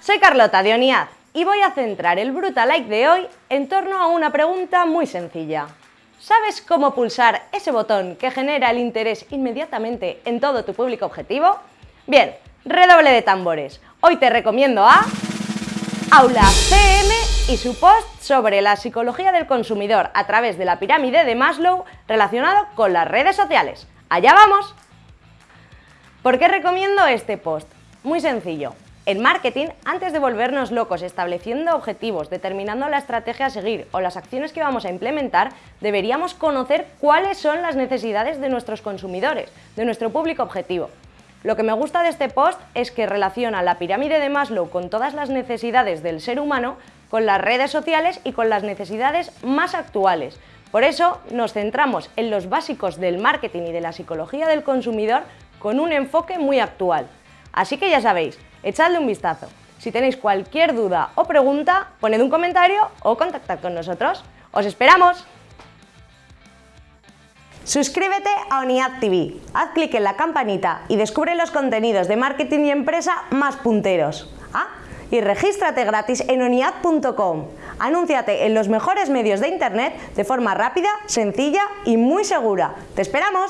Soy Carlota de ONIAD y voy a centrar el Brutalike de hoy en torno a una pregunta muy sencilla. ¿Sabes cómo pulsar ese botón que genera el interés inmediatamente en todo tu público objetivo? Bien, redoble de tambores. Hoy te recomiendo a Aula CM y su post sobre la psicología del consumidor a través de la pirámide de Maslow relacionado con las redes sociales. ¡Allá vamos! ¿Por qué recomiendo este post? Muy sencillo. En marketing, antes de volvernos locos estableciendo objetivos, determinando la estrategia a seguir o las acciones que vamos a implementar, deberíamos conocer cuáles son las necesidades de nuestros consumidores, de nuestro público objetivo. Lo que me gusta de este post es que relaciona la pirámide de Maslow con todas las necesidades del ser humano, con las redes sociales y con las necesidades más actuales. Por eso nos centramos en los básicos del marketing y de la psicología del consumidor con un enfoque muy actual. Así que ya sabéis, echadle un vistazo. Si tenéis cualquier duda o pregunta, poned un comentario o contactad con nosotros. ¡Os esperamos! Suscríbete a ONIAD TV, haz clic en la campanita y descubre los contenidos de marketing y empresa más punteros. Ah, y regístrate gratis en oniad.com. Anúnciate en los mejores medios de internet de forma rápida, sencilla y muy segura. ¡Te esperamos!